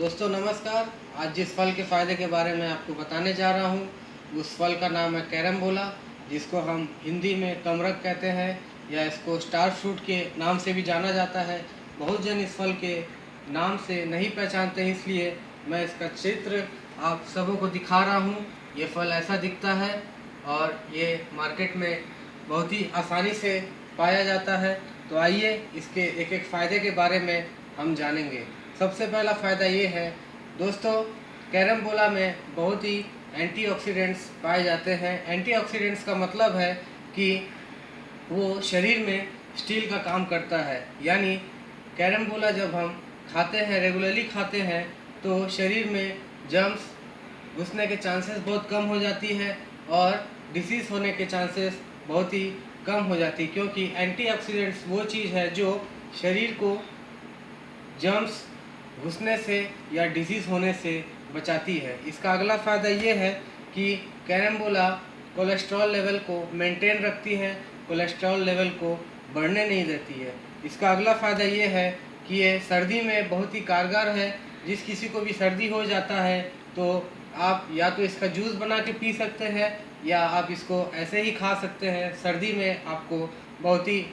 दोस्तों, नमस्कार। आज जिस फल के फ़ायदे के बारे में आपको बताने जा रहा हूँ, उस फल का नाम है कैरम बोला जिसको हम हिंदी में कमरक कहते हैं, या इसको स्टार फ्रूट के नाम से भी जाना जाता है। बहुत जन इस फल के नाम से नहीं पहचानते हैं, इसलिए मैं इसका चित्र आप सबों को दिखा रहा हूँ। ये फल ऐसा दिखता है और ये मार्केट में बहुत ही आसानी से पाया जाता है। तो आइए इसके एक एक फ़ायदे के बारे में हम जानेंगे। सबसे पहला फ़ायदा ये है, दोस्तों कैरम बोला में बहुत ही एंटीऑक्सीडेंट्स पाए जाते हैं। एंटीऑक्सीडेंट्स का मतलब है कि वो शरीर में स्टील का काम करता है। यानी कैरम बोला जब हम खाते हैं, रेगुलरली खाते हैं तो शरीर में जम्स घुसने के चांसेस बहुत कम हो जाती है और डिसीज़ होने के चांसेस बहुत ही कम हो जाती है, क्योंकि एंटीऑक्सीडेंट्स वो चीज़ है जो शरीर को जम्स घुसने से या डिज़ीज़ होने से बचाती है। इसका अगला फ़ायदा ये है कि कैरम्बोला कोलेस्ट्रॉल लेवल को मेंटेन रखती है कोलेस्ट्रॉल लेवल को बढ़ने नहीं देती है। इसका अगला फ़ायदा ये है कि ये सर्दी में बहुत ही कारगर है। जिस किसी को भी सर्दी हो जाता है तो आप या तो इसका जूस बना के पी सकते हैं, या आप इसको ऐसे ही खा सकते हैं। सर्दी में आपको बहुत ही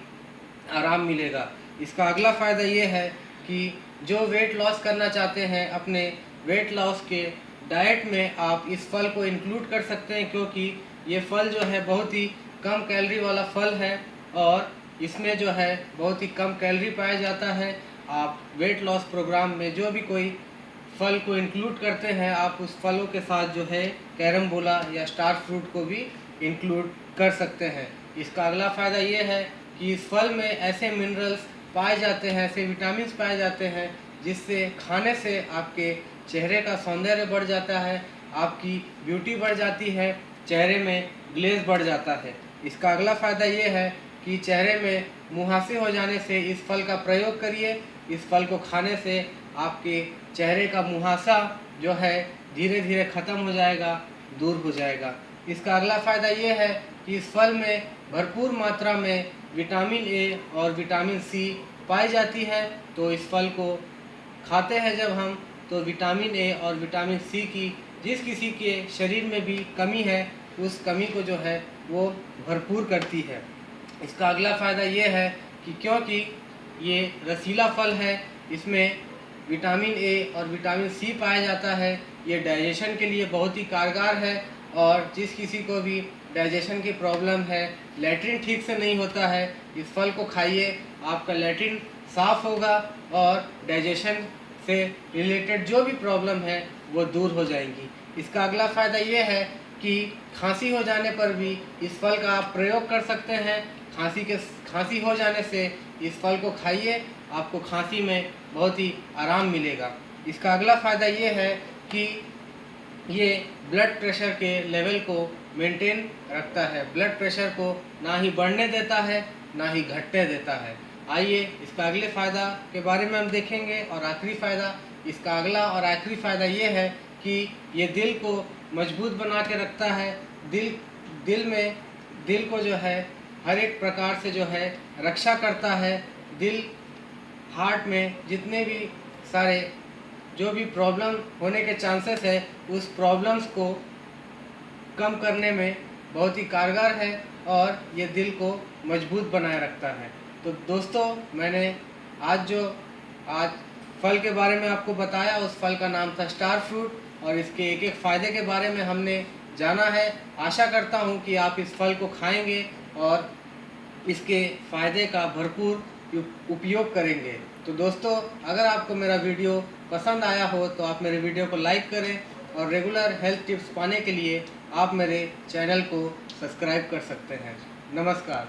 आराम मिलेगा। इसका अगला फ़ायदा ये है कि जो वेट लॉस करना चाहते हैं, अपने वेट लॉस के डाइट में आप इस फल को इंक्लूड कर सकते हैं, क्योंकि ये फल जो है बहुत ही कम कैलरी वाला फल है और इसमें जो है बहुत ही कम कैलरी पाया जाता है। आप वेट लॉस प्रोग्राम में जो भी कोई फल को इंक्लूड करते हैं, आप उस फलों के साथ जो है कैरम बोला या स्टार फ्रूट को भी इंक्लूड कर सकते हैं। इसका अगला फ़ायदा ये है कि इस फल में ऐसे मिनरल्स पाए जाते हैं ऐसे विटामिन पाए जाते हैं, जिससे खाने से आपके चेहरे का सौंदर्य बढ़ जाता है, आपकी ब्यूटी बढ़ जाती है, चेहरे में ग्लेज बढ़ जाता है। इसका अगला फ़ायदा ये है कि चेहरे में मुहासे हो जाने से इस फल का प्रयोग करिए। इस फल को खाने से आपके चेहरे का मुहासा जो है धीरे धीरे ख़त्म हो जाएगा, दूर हो जाएगा। इसका अगला फ़ायदा ये है कि इस फल में भरपूर मात्रा में विटामिन ए और विटामिन सी पाई जाती है तो इस फल को खाते हैं जब हम तो विटामिन ए और विटामिन सी की जिस किसी के शरीर में भी कमी है, उस कमी को जो है, वो भरपूर करती है। इसका अगला फ़ायदा ये है कि क्योंकि ये रसीला फल है, इसमें विटामिन ए और विटामिन सी पाया जाता है, ये डाइजेशन के लिए बहुत ही कारगर है और जिस किसी को भी डाइजेशन की प्रॉब्लम है, लेटरिन ठीक से नहीं होता है, इस फल को खाइए, आपका लेटरिन साफ़ होगा और डाइजेशन से रिलेटेड जो भी प्रॉब्लम है, वो दूर हो जाएँगी। इसका अगला फ़ायदा ये है कि खांसी हो जाने पर भी इस फल का आप प्रयोग कर सकते हैं। खांसी के, खांसी हो जाने से इस फल को खाइए, आपको खांसी में बहुत ही आराम मिलेगा। इसका अगला फ़ायदा ये है कि ये ब्लड प्रेशर के लेवल को मेंटेन रखता है। ब्लड प्रेशर को ना ही बढ़ने देता है, ना ही घटने देता है। आइए इसका अगले फ़ायदा के बारे में हम देखेंगे और आखिरी फ़ायदा। इसका अगला और आखिरी फ़ायदा ये है कि ये दिल को मज़बूत बना के रखता है। दिल दिल में, दिल को जो है, हर एक प्रकार से जो है, रक्षा करता है। दिल हार्ट में जितने भी सारे जो भी प्रॉब्लम होने के चांसेस है, उस प्रॉब्लम्स को कम करने में बहुत ही कारगर है और ये दिल को मज़बूत बनाए रखता है। तो दोस्तों, मैंने आज जो, आज फल के बारे में आपको बताया, उस फल का नाम था स्टार फ्रूट और इसके एक एक फ़ायदे के बारे में हमने जाना है। आशा करता हूँ कि आप इस फल को खाएँगे और इसके फ़ायदे का भरपूर उपयोग करेंगे। तो दोस्तों, अगर आपको मेरा वीडियो पसंद आया हो तो आप मेरे वीडियो को लाइक करें और रेगुलर हेल्थ टिप्स पाने के लिए आप मेरे चैनल को सब्सक्राइब कर सकते हैं। नमस्कार।